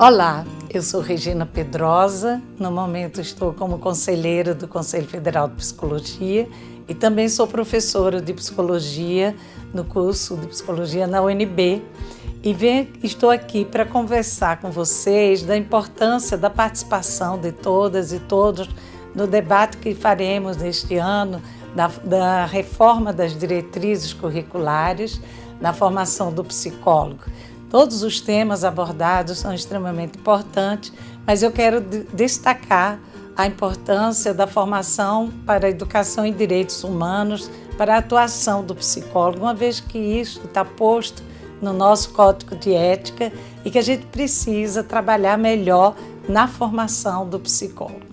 Olá, eu sou Regina Pedrosa, no momento estou como conselheira do Conselho Federal de Psicologia e também sou professora de Psicologia no curso de Psicologia na UNB e vem, estou aqui para conversar com vocês da importância da participação de todas e todos no debate que faremos neste ano da, da reforma das diretrizes curriculares na formação do psicólogo. Todos os temas abordados são extremamente importantes, mas eu quero destacar a importância da formação para a educação em direitos humanos, para a atuação do psicólogo, uma vez que isso está posto no nosso código de ética e que a gente precisa trabalhar melhor na formação do psicólogo.